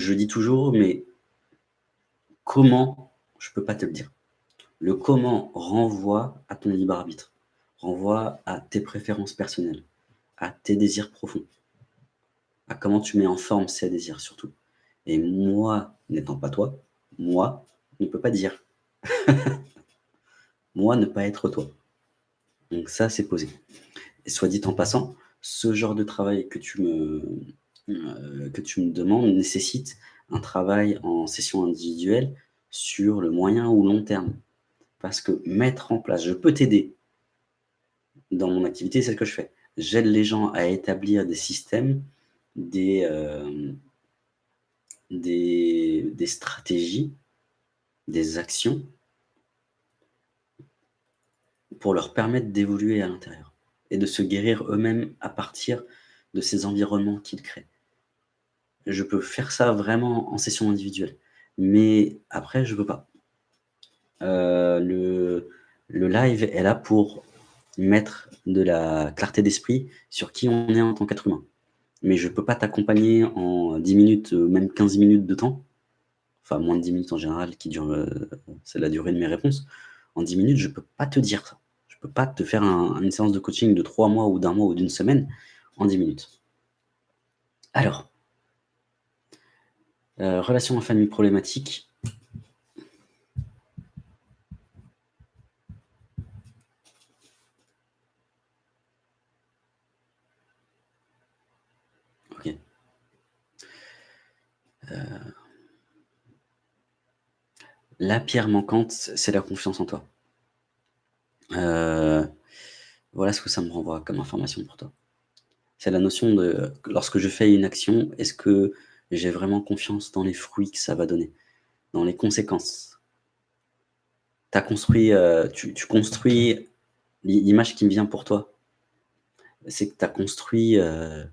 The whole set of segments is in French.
je dis toujours, mais comment, je ne peux pas te le dire. Le comment renvoie à ton libre arbitre, renvoie à tes préférences personnelles, à tes désirs profonds, à comment tu mets en forme ces désirs surtout. Et moi, n'étant pas toi, moi, ne peux pas dire. moi, ne pas être toi. Donc ça, c'est posé. Et soit dit en passant, ce genre de travail que tu me, que tu me demandes nécessite un travail en session individuelle sur le moyen ou long terme. Parce que mettre en place, je peux t'aider dans mon activité, c'est ce que je fais. J'aide les gens à établir des systèmes, des, euh, des stratégies, des actions pour leur permettre d'évoluer à l'intérieur et de se guérir eux-mêmes à partir de ces environnements qu'ils créent. Je peux faire ça vraiment en session individuelle, mais après, je ne peux pas. Euh, le, le live est là pour mettre de la clarté d'esprit sur qui on est en tant qu'être humain. Mais je ne peux pas t'accompagner en 10 minutes, même 15 minutes de temps, enfin moins de 10 minutes en général, qui dure, euh, c'est la durée de mes réponses. En 10 minutes, je ne peux pas te dire ça. Je ne peux pas te faire une séance de coaching de 3 mois ou d'un mois ou d'une semaine en 10 minutes. Alors, euh, relation en famille problématique. Ok. Euh, la pierre manquante, c'est la confiance en toi. Euh, voilà ce que ça me renvoie comme information pour toi. C'est la notion de, lorsque je fais une action, est-ce que j'ai vraiment confiance dans les fruits que ça va donner, dans les conséquences. Construit, euh, tu, construis l'image qui me vient pour toi, c'est que tu as construit euh,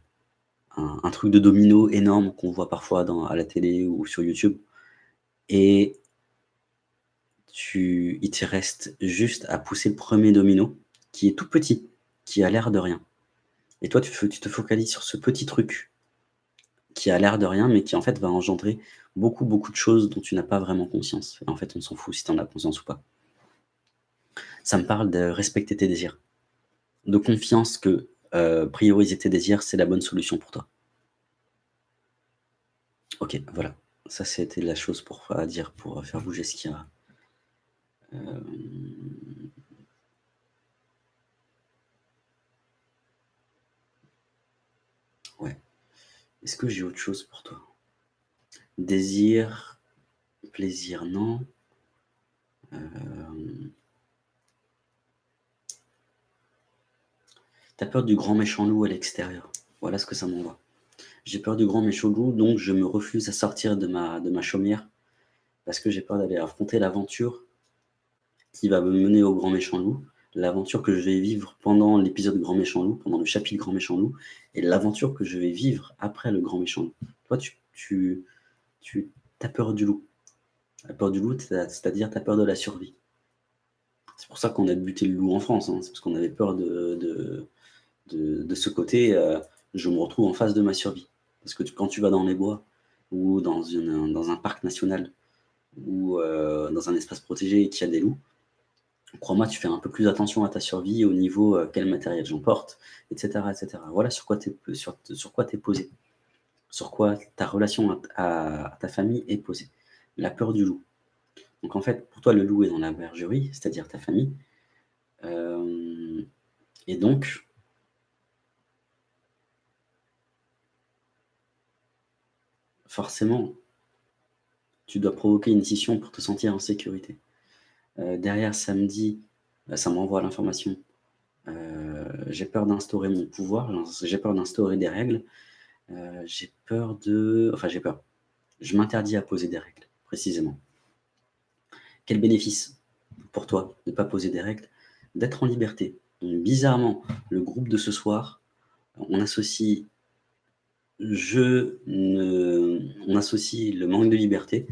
un, truc de domino énorme qu'on voit parfois à la télé ou sur YouTube. Et tu, il te reste juste à pousser le premier domino, qui est tout petit, qui a l'air de rien. Et toi, tu te focalises sur ce petit truc qui a l'air de rien, mais qui en fait va engendrer beaucoup, beaucoup de choses dont tu n'as pas vraiment conscience. Et en fait, on s'en fout si tu en as conscience ou pas. Ça me parle de respecter tes désirs, de confiance que euh, prioriser tes désirs, c'est la bonne solution pour toi. Ok, voilà. Ça, c'était la chose pour à dire, pour faire bouger ce qu'il y a. Euh, Est-ce que j'ai autre chose pour toi? Désir, plaisir, non. Euh... T'as peur du grand méchant loup à l'extérieur. Voilà ce que ça m'envoie. J'ai peur du grand méchant loup, donc je me refuse à sortir de ma, de ma chaumière parce que j'ai peur d'aller affronter l'aventure qui va me mener au grand méchant loup l'aventure que je vais vivre pendant l'épisode Grand Méchant Loup, pendant le chapitre Grand Méchant Loup, et l'aventure que je vais vivre après le Grand Méchant Loup. Toi, tu, tu, tu as peur du loup. La peur du loup, c'est-à-dire tu as peur de la survie. C'est pour ça qu'on a buté le loup en France, hein. c'est parce qu'on avait peur de, ce côté, euh, je me retrouve en face de ma survie. Parce que quand tu vas dans les bois, ou dans un parc national, ou euh, dans un espace protégé et qu'il y a des loups, crois-moi, tu fais un peu plus attention à ta survie au niveau euh, quel matériel j'emporte, etc., etc. Voilà sur quoi tu es, sur, sur posé, sur quoi ta relation à, ta famille est posée. La peur du loup. Donc en fait, pour toi, le loup est dans la bergerie, c'est-à-dire ta famille. Euh, et donc, forcément, tu dois provoquer une scission pour te sentir en sécurité. Euh, derrière, samedi, bah, ça m'envoie l'information. Euh, j'ai peur d'instaurer mon pouvoir, j'ai peur d'instaurer des règles. Euh, j'ai peur de... Enfin, j'ai peur. Je m'interdis à poser des règles, précisément. Quel bénéfice pour toi de ne pas poser des règles? D'être en liberté. bizarrement, le groupe de ce soir, on associe je ne... on associe le manque de liberté,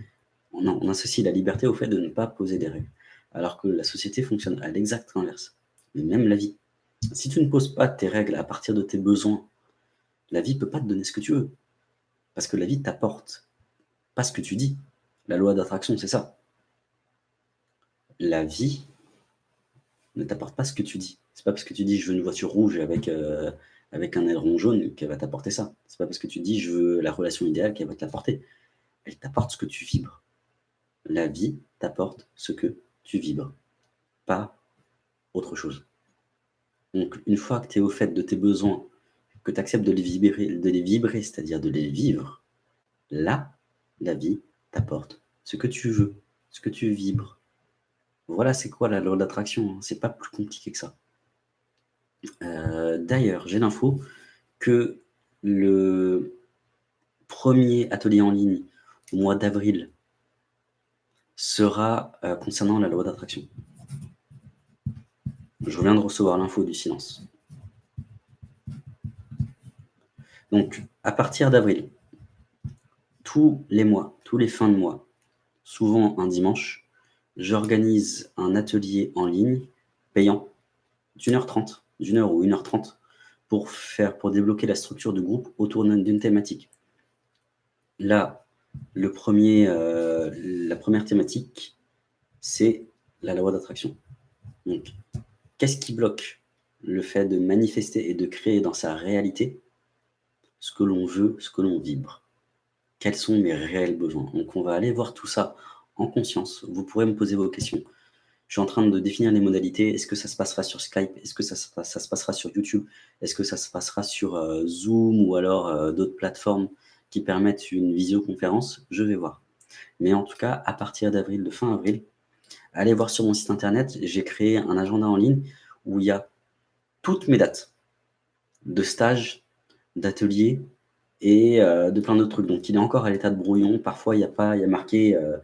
on associe la liberté au fait de ne pas poser des règles alors que la société fonctionne à l'exact inverse. Mais même la vie. Si tu ne poses pas tes règles à partir de tes besoins, la vie ne peut pas te donner ce que tu veux. Parce que la vie t'apporte pas ce que tu dis. La loi d'attraction, c'est ça. La vie ne t'apporte pas ce que tu dis. C'est pas parce que tu dis je veux une voiture rouge avec, euh, un aileron jaune qu'elle va t'apporter ça. C'est pas parce que tu dis je veux la relation idéale qu'elle va t'apporter. Elle t'apporte ce que tu vibres. La vie t'apporte ce que tu vibres, pas autre chose. Donc une fois que tu es au fait de tes besoins, que tu acceptes de les vibrer, vibrer c'est-à-dire de les vivre, là, la vie t'apporte ce que tu veux, ce que tu vibres. Voilà, c'est quoi la loi d'attraction. Hein. C'est pas plus compliqué que ça. Euh, d'ailleurs, j'ai l'info que le premier atelier en ligne au mois d'avril sera euh, concernant la loi d'attraction. Je viens de recevoir l'info du silence. Donc, à partir d'avril, tous les mois, tous les fins de mois, souvent un dimanche, j'organise un atelier en ligne payant d'une heure trente, d'une heure ou une heure trente, pour faire, pour débloquer la structure de groupe autour d'une thématique. Là, le premier, euh, la première thématique, c'est la loi d'attraction. Donc, qu'est-ce qui bloque le fait de manifester et de créer dans sa réalité ce que l'on veut, ce que l'on vibre? Quels sont mes réels besoins? Donc, on va aller voir tout ça en conscience. Vous pourrez me poser vos questions. Je suis en train de définir les modalités. Est-ce que ça se passera sur Skype? Est-ce que ça, se passera sur YouTube? Est-ce que ça se passera sur euh, Zoom ou alors euh, d'autres plateformes? Qui permettent une visioconférence, je vais voir. Mais en tout cas, à partir d'avril, de fin avril, allez voir sur mon site internet, j'ai créé un agenda en ligne où il y a toutes mes dates de stages, d'ateliers et euh, de plein d'autres trucs. Donc il est encore à l'état de brouillon. Parfois, il y a pas, il y a marqué, euh,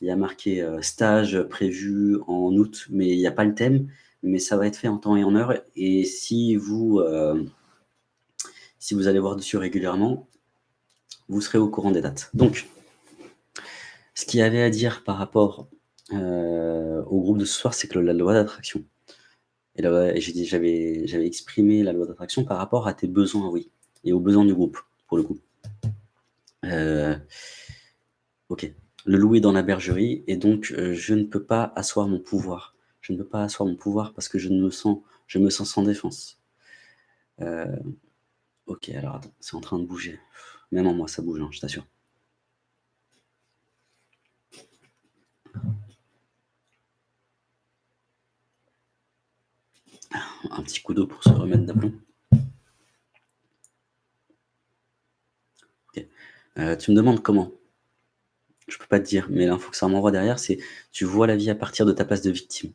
il y a marqué euh, stage prévu en août, mais il n'y a pas le thème. Mais ça va être fait en temps et en heure. Et si vous, si vous allez voir dessus régulièrement, vous serez au courant des dates. Donc, ce qu'il y avait à dire par rapport euh, au groupe de ce soir, c'est que la loi d'attraction. Et j'avais exprimé la loi d'attraction par rapport à tes besoins, oui, et aux besoins du groupe, pour le coup. Euh, ok. Le loup est dans la bergerie, et donc euh, je ne peux pas asseoir mon pouvoir. Je ne peux pas asseoir mon pouvoir parce que je me sens, je me sens sans défense. ok, alors attends, c'est en train de bouger. Même en moi, ça bouge, hein, je t'assure. Un petit coup d'eau pour se remettre d'aplomb. Euh, tu me demandes comment? Je peux pas te dire, mais l'info que ça m'envoie derrière, c'est tu vois la vie à partir de ta place de victime.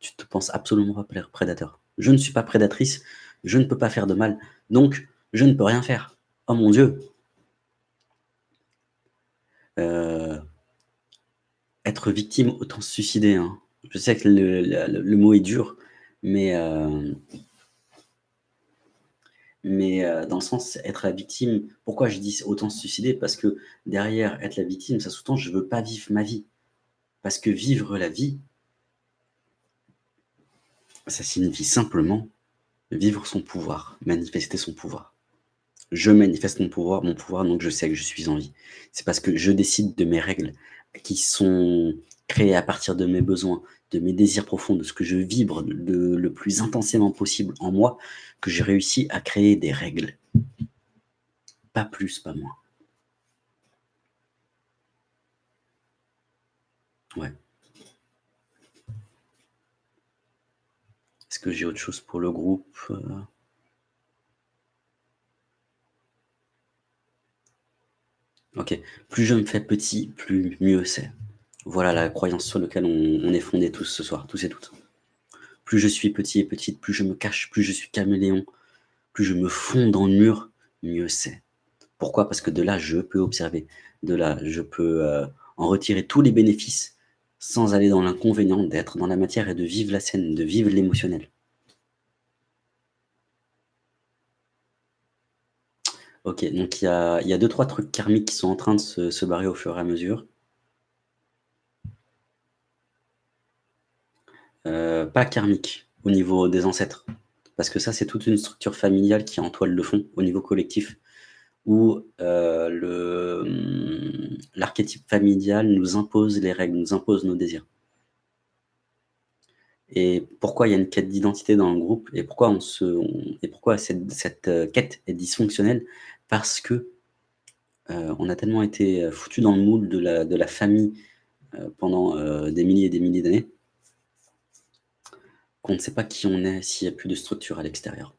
Tu te penses absolument pas prédateur. Je ne suis pas prédatrice, je ne peux pas faire de mal, donc je ne peux rien faire. Oh mon Dieu euh, Être victime, autant se suicider. Hein. Je sais que le, mot est dur, mais, euh, euh, dans le sens, être la victime, pourquoi je dis autant se suicider? Parce que derrière, être la victime, ça sous-tend je ne veux pas vivre ma vie. Parce que vivre la vie, ça signifie simplement vivre son pouvoir, manifester son pouvoir je manifeste mon pouvoir, mon pouvoir, donc je sais que je suis en vie. C'est parce que je décide de mes règles qui sont créées à partir de mes besoins, de mes désirs profonds, de ce que je vibre de, le plus intensément possible en moi, que j'ai réussi à créer des règles. Pas plus, pas moins. Ouais. Est-ce que j'ai autre chose pour le groupe Ok. Plus je me fais petit, plus mieux c'est. Voilà la croyance sur laquelle on, est fondé tous ce soir, tous et toutes. Plus je suis petit et petite, plus je me cache, plus je suis caméléon, plus je me fonds dans le mur, mieux c'est. Pourquoi? Parce que de là, je peux observer. De là, je peux euh, en retirer tous les bénéfices sans aller dans l'inconvénient d'être dans la matière et de vivre la scène, de vivre l'émotionnel. Ok, donc il y a, deux, trois trucs karmiques qui sont en train de se, barrer au fur et à mesure. Euh, pas karmique au niveau des ancêtres. Parce que ça, c'est toute une structure familiale qui est en toile de fond au niveau collectif. où le, mmh, l'archétype familial nous impose les règles, nous impose nos désirs. Et pourquoi il y a une quête d'identité dans le groupe et pourquoi on se et pourquoi cette cette, heu, quête est dysfonctionnelle? Parce que, heu, on a tellement été, heu, foutus dans le moule de la famille, heu, pendant, des milliers et des milliers d'années qu'on ne sait pas qui on est s'il y a plus de structure à l'extérieur.